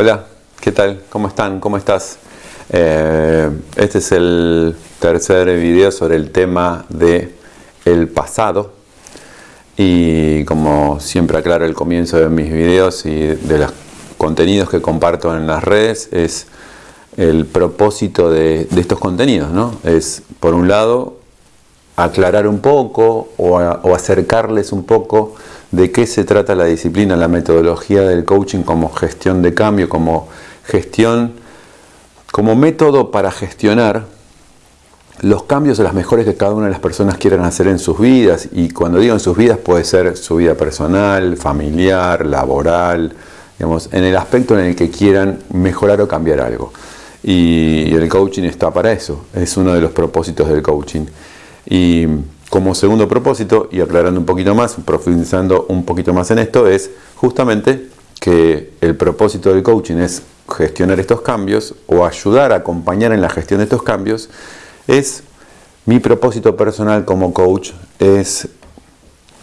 Hola, ¿qué tal? ¿Cómo están? ¿Cómo estás? Eh, este es el tercer video sobre el tema de el pasado y como siempre aclaro el comienzo de mis videos y de los contenidos que comparto en las redes es el propósito de, estos contenidos, ¿no? Es por un lado aclarar un poco o acercarles un poco de qué se trata la disciplina, la metodología del coaching como gestión de cambio, como gestión, como método para gestionar los cambios o las mejores que cada una de las personas quieran hacer en sus vidas. Y cuando digo en sus vidas puede ser su vida personal, familiar, laboral, digamos, en el aspecto en el que quieran mejorar o cambiar algo. Y el coaching está para eso, es uno de los propósitos del coaching. Y como segundo propósito, y aclarando un poquito más, profundizando un poquito más en esto, es justamente que el propósito del coaching es gestionar estos cambios o ayudar a acompañar en la gestión de estos cambios, es mi propósito personal como coach, es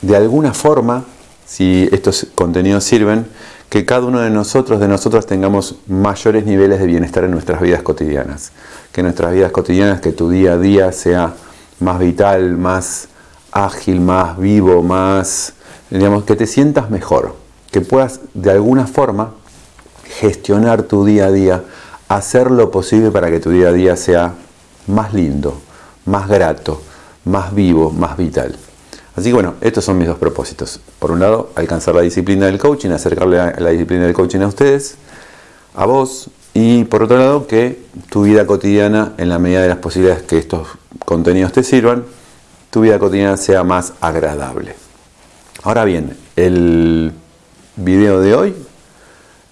de alguna forma, si estos contenidos sirven, que cada uno de nosotros, de nosotros tengamos mayores niveles de bienestar en nuestras vidas cotidianas. Que nuestras vidas cotidianas, que tu día a día sea más vital, más ágil, más vivo, más, digamos, que te sientas mejor, que puedas de alguna forma gestionar tu día a día, hacer lo posible para que tu día a día sea más lindo, más grato, más vivo, más vital. Así que bueno, estos son mis dos propósitos. Por un lado, alcanzar la disciplina del coaching, acercarle a la disciplina del coaching a ustedes, a vos, y por otro lado, que tu vida cotidiana, en la medida de las posibilidades que estos contenidos te sirvan, tu vida cotidiana sea más agradable. Ahora bien, el video de hoy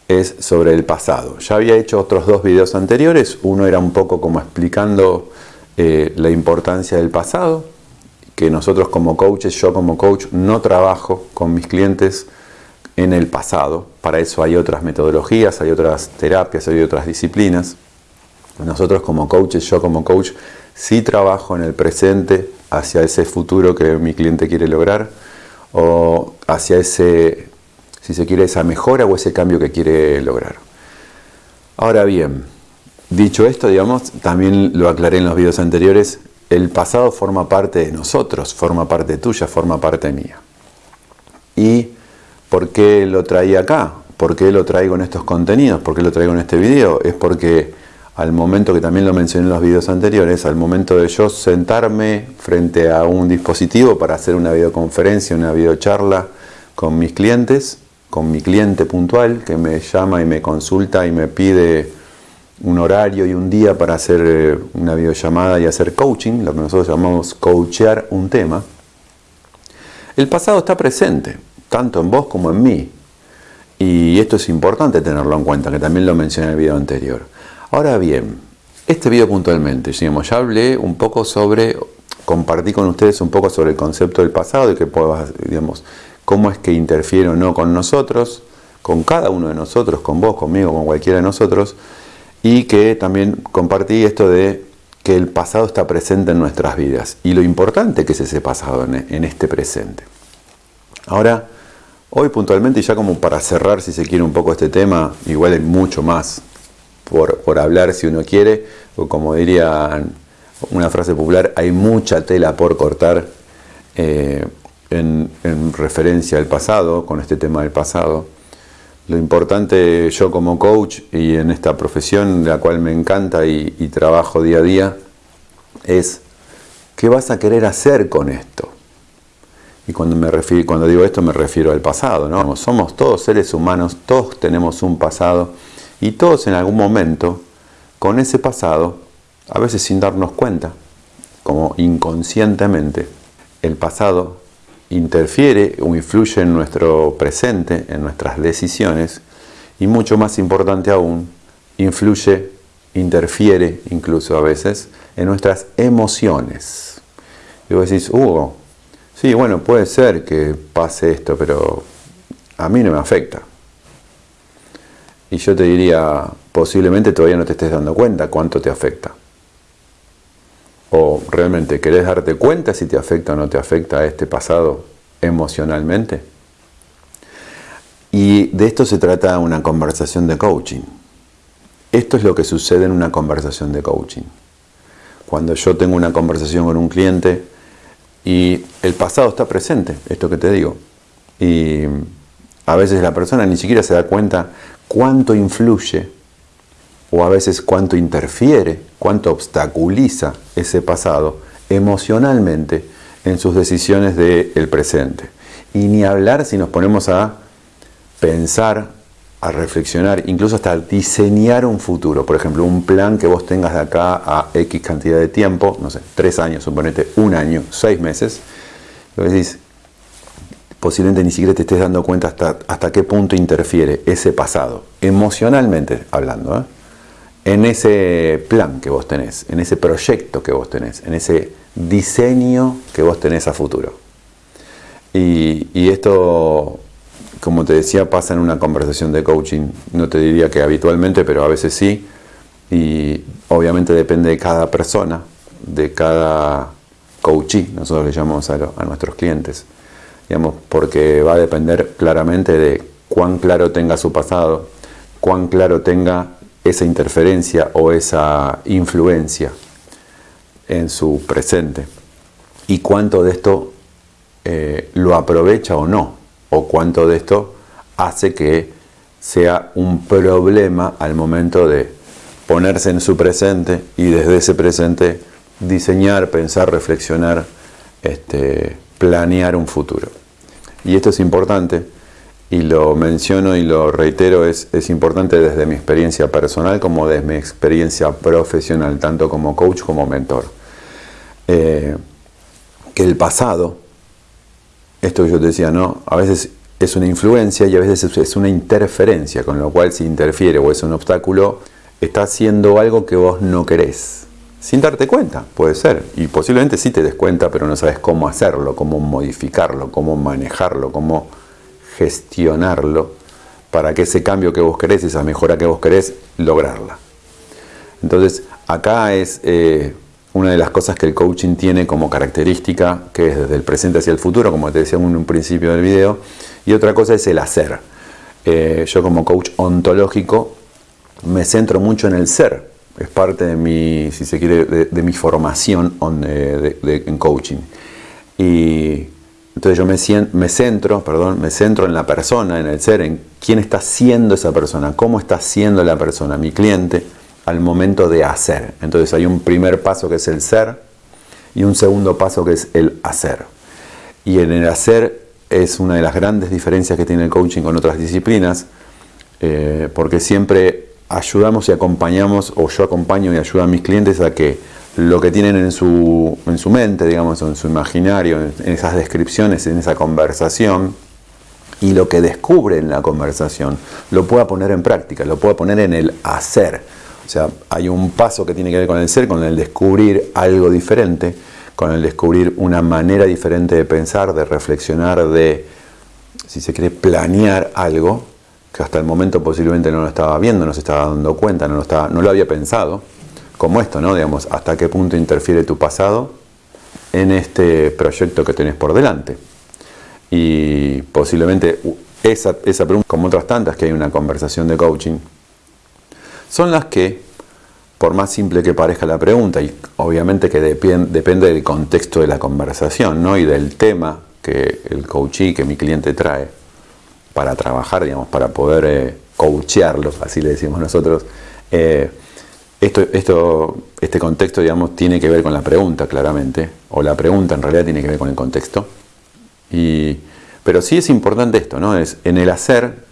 es sobre el pasado. Ya había hecho otros dos videos anteriores, uno era un poco como explicando eh, la importancia del pasado, que nosotros como coaches, yo como coach, no trabajo con mis clientes en el pasado, para eso hay otras metodologías, hay otras terapias, hay otras disciplinas. Nosotros como coaches, yo como coach, sí trabajo en el presente hacia ese futuro que mi cliente quiere lograr o hacia ese, si se quiere, esa mejora o ese cambio que quiere lograr. Ahora bien, dicho esto, digamos, también lo aclaré en los videos anteriores, el pasado forma parte de nosotros, forma parte tuya, forma parte mía. ¿Y por qué lo traía acá? ¿Por qué lo traigo en estos contenidos? ¿Por qué lo traigo en este video? Es porque al momento que también lo mencioné en los videos anteriores, al momento de yo sentarme frente a un dispositivo para hacer una videoconferencia, una videocharla con mis clientes, con mi cliente puntual que me llama y me consulta y me pide un horario y un día para hacer eh, una videollamada y hacer coaching, lo que nosotros llamamos coachear un tema, el pasado está presente, tanto en vos como en mí. Y esto es importante tenerlo en cuenta, que también lo mencioné en el video anterior. Ahora bien, este video puntualmente, digamos, ya hablé un poco sobre, compartí con ustedes un poco sobre el concepto del pasado, de que digamos, cómo es que interfiere o no con nosotros, con cada uno de nosotros, con vos, conmigo, con cualquiera de nosotros, y que también compartí esto de que el pasado está presente en nuestras vidas y lo importante que es ese pasado en, este presente. Ahora, hoy puntualmente, y ya como para cerrar, si se quiere, un poco este tema, igual hay mucho más por, hablar si uno quiere, o como diría una frase popular, hay mucha tela por cortar eh, en, referencia al pasado, con este tema del pasado. Lo importante yo como coach y en esta profesión, la cual me encanta y, trabajo día a día, es ¿qué vas a querer hacer con esto? Y cuando, me refiero, cuando digo esto me refiero al pasado, ¿no? Somos todos seres humanos, todos tenemos un pasado y todos en algún momento, con ese pasado, a veces sin darnos cuenta, como inconscientemente, el pasado interfiere o influye en nuestro presente, en nuestras decisiones, y mucho más importante aún, influye, interfiere incluso a veces, en nuestras emociones. Y vos decís, Hugo, sí, bueno, puede ser que pase esto, pero a mí no me afecta. Y yo te diría, posiblemente todavía no te estés dando cuenta cuánto te afecta. ¿O realmente querés darte cuenta si te afecta o no te afecta este pasado emocionalmente? Y de esto se trata una conversación de coaching. Esto es lo que sucede en una conversación de coaching. Cuando yo tengo una conversación con un cliente y el pasado está presente, esto que te digo, y a veces la persona ni siquiera se da cuenta cuánto influye o a veces cuánto interfiere, cuánto obstaculiza ese pasado emocionalmente en sus decisiones del presente. Y ni hablar si nos ponemos a pensar, a reflexionar, incluso hasta diseñar un futuro. Por ejemplo, un plan que vos tengas de acá a X cantidad de tiempo, no sé, tres años, suponete un año, seis meses. Y decís, posiblemente ni siquiera te estés dando cuenta hasta, hasta qué punto interfiere ese pasado, emocionalmente hablando, ¿eh? en ese plan que vos tenés, en ese proyecto que vos tenés, en ese diseño que vos tenés a futuro. Y, esto como te decía, pasa en una conversación de coaching. No te diría que habitualmente, pero a veces sí. Y obviamente depende de cada persona, de cada coachee, nosotros le llamamos a nuestros clientes. Digamos, porque va a depender claramente de cuán claro tenga su pasado, cuán claro tenga esa interferencia o esa influencia en su presente y cuánto de esto eh, lo aprovecha o no o cuánto de esto hace que sea un problema al momento de ponerse en su presente y desde ese presente diseñar, pensar, reflexionar, este, planear un futuro. Y esto es importante y lo menciono y lo reitero, es, es importante desde mi experiencia personal como desde mi experiencia profesional, tanto como coach como mentor. Eh, que el pasado esto yo te decía, ¿no? A veces es una influencia y a veces es una interferencia, con lo cual si interfiere o es un obstáculo, está haciendo algo que vos no querés. Sin darte cuenta, puede ser. Y posiblemente sí te des cuenta, pero no sabes cómo hacerlo, cómo modificarlo, cómo manejarlo, cómo gestionarlo para que ese cambio que vos querés, esa mejora que vos querés, lograrla. Entonces, acá es eh, una de las cosas que el coaching tiene como característica, que es desde el presente hacia el futuro, como te decía en un principio del video, y otra cosa es el hacer. Eh, yo como coach ontológico me centro mucho en el ser, es parte de mi, si se quiere, de, mi formación eh, en coaching. Y entonces yo me, me, centro, perdón, me centro en la persona, en el ser, en quién está siendo esa persona, cómo está siendo la persona, mi cliente, al momento de hacer. Entonces hay un primer paso que es el ser y un segundo paso que es el hacer. Y en el hacer es una de las grandes diferencias que tiene el coaching con otras disciplinas, eh, porque siempre ayudamos y acompañamos, o yo acompaño y ayudo a mis clientes a que lo que tienen en su, en su mente, digamos, en su imaginario, en esas descripciones, en esa conversación, y lo que descubre en la conversación, lo pueda poner en práctica, lo pueda poner en el hacer. O sea, hay un paso que tiene que ver con el ser, con el descubrir algo diferente, con el descubrir una manera diferente de pensar, de reflexionar, de, si se quiere, planear algo que hasta el momento posiblemente no lo estaba viendo, no se estaba dando cuenta, no lo, estaba, no lo había pensado, como esto, ¿no? Digamos, hasta qué punto interfiere tu pasado en este proyecto que tenés por delante. Y posiblemente esa, esa pregunta, como otras tantas que hay una conversación de coaching, son las que, por más simple que parezca la pregunta, y obviamente que depende del contexto de la conversación ¿no? y del tema que el coachee, que mi cliente trae para trabajar, digamos, para poder eh, coachearlo, así le decimos nosotros, eh, esto, esto, este contexto, digamos, tiene que ver con la pregunta, claramente, o la pregunta en realidad tiene que ver con el contexto. Y, pero sí es importante esto, ¿no? Es en el hacer,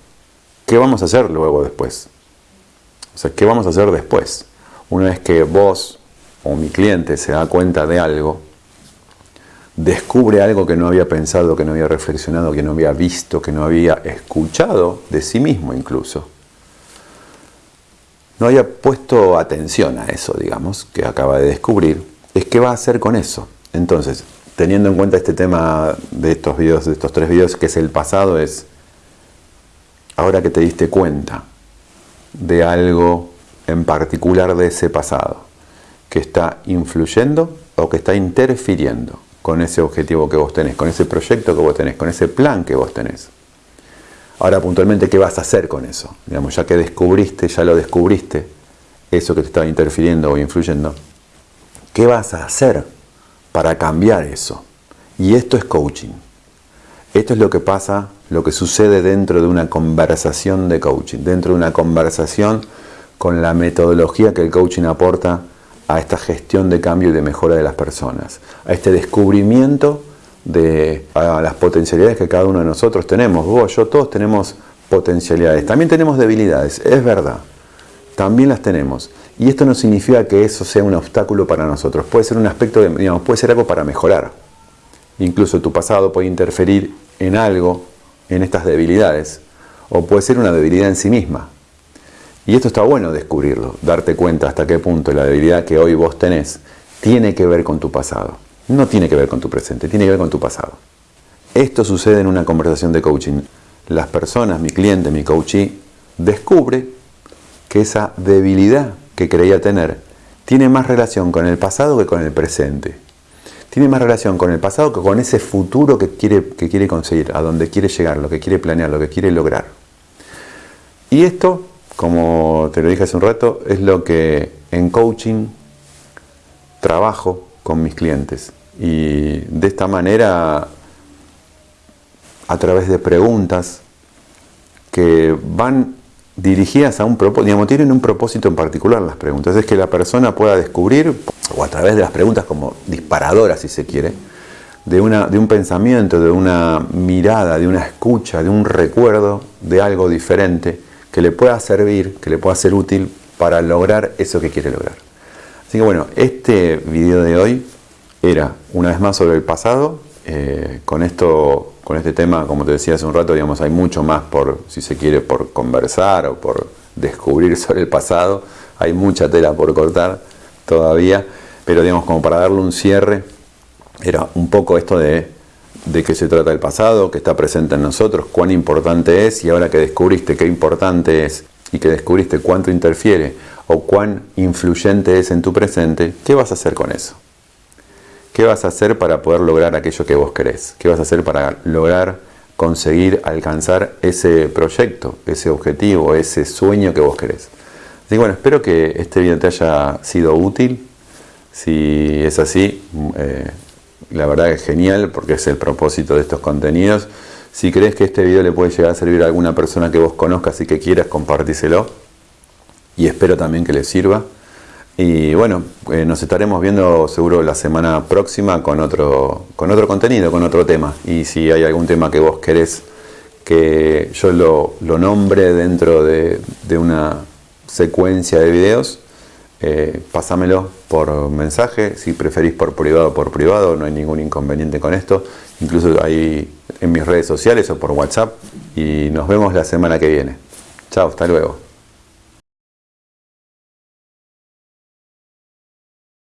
¿qué vamos a hacer luego después? O sea, ¿qué vamos a hacer después? Una vez que vos o mi cliente se da cuenta de algo, descubre algo que no había pensado, que no había reflexionado, que no había visto, que no había escuchado de sí mismo incluso. No había puesto atención a eso, digamos, que acaba de descubrir. Es qué va a hacer con eso. Entonces, teniendo en cuenta este tema de estos videos, de estos tres videos, que es el pasado, es ahora que te diste cuenta, de algo en particular de ese pasado que está influyendo o que está interfiriendo con ese objetivo que vos tenés, con ese proyecto que vos tenés, con ese plan que vos tenés. Ahora puntualmente, ¿qué vas a hacer con eso? Digamos, ya que descubriste, ya lo descubriste, eso que te estaba interfiriendo o influyendo, ¿qué vas a hacer para cambiar eso? Y esto es coaching. Esto es lo que pasa, lo que sucede dentro de una conversación de coaching, dentro de una conversación con la metodología que el coaching aporta a esta gestión de cambio y de mejora de las personas, a este descubrimiento de las potencialidades que cada uno de nosotros tenemos. Vos, yo, todos tenemos potencialidades. También tenemos debilidades, es verdad. También las tenemos. Y esto no significa que eso sea un obstáculo para nosotros. Puede ser un aspecto, digamos, puede ser algo para mejorar. Incluso tu pasado puede interferir en algo, en estas debilidades. O puede ser una debilidad en sí misma. Y esto está bueno descubrirlo, darte cuenta hasta qué punto la debilidad que hoy vos tenés tiene que ver con tu pasado. No tiene que ver con tu presente, tiene que ver con tu pasado. Esto sucede en una conversación de coaching. Las personas, mi cliente, mi coachee, descubre que esa debilidad que creía tener tiene más relación con el pasado que con el presente. Tiene más relación con el pasado que con ese futuro que quiere, que quiere conseguir, a donde quiere llegar, lo que quiere planear, lo que quiere lograr. Y esto como te lo dije hace un rato, es lo que en coaching trabajo con mis clientes. Y de esta manera, a través de preguntas que van dirigidas a un propósito, digamos, tienen un propósito en particular las preguntas, es que la persona pueda descubrir, o a través de las preguntas como disparadoras si se quiere, de, una, de un pensamiento, de una mirada, de una escucha, de un recuerdo de algo diferente, que le pueda servir, que le pueda ser útil para lograr eso que quiere lograr. Así que bueno, este video de hoy era una vez más sobre el pasado. Eh, con esto, con este tema, como te decía hace un rato, digamos, hay mucho más por, si se quiere, por conversar o por descubrir sobre el pasado. Hay mucha tela por cortar todavía, pero digamos, como para darle un cierre, era un poco esto de de qué se trata el pasado, que está presente en nosotros, cuán importante es y ahora que descubriste qué importante es y que descubriste cuánto interfiere o cuán influyente es en tu presente, ¿qué vas a hacer con eso? ¿Qué vas a hacer para poder lograr aquello que vos querés? ¿Qué vas a hacer para lograr conseguir alcanzar ese proyecto, ese objetivo, ese sueño que vos querés? Así que bueno, espero que este video te haya sido útil. Si es así, eh, la verdad es genial porque es el propósito de estos contenidos. Si crees que este video le puede llegar a servir a alguna persona que vos conozcas y que quieras, compartíselo. Y espero también que le sirva. Y bueno, eh, nos estaremos viendo seguro la semana próxima con otro, con otro contenido, con otro tema. Y si hay algún tema que vos querés que yo lo, nombre dentro de, de una secuencia de videos, eh, pásamelo por mensaje, si preferís por privado, por privado, no hay ningún inconveniente con esto, incluso ahí en mis redes sociales o por WhatsApp y nos vemos la semana que viene. Chao, hasta luego.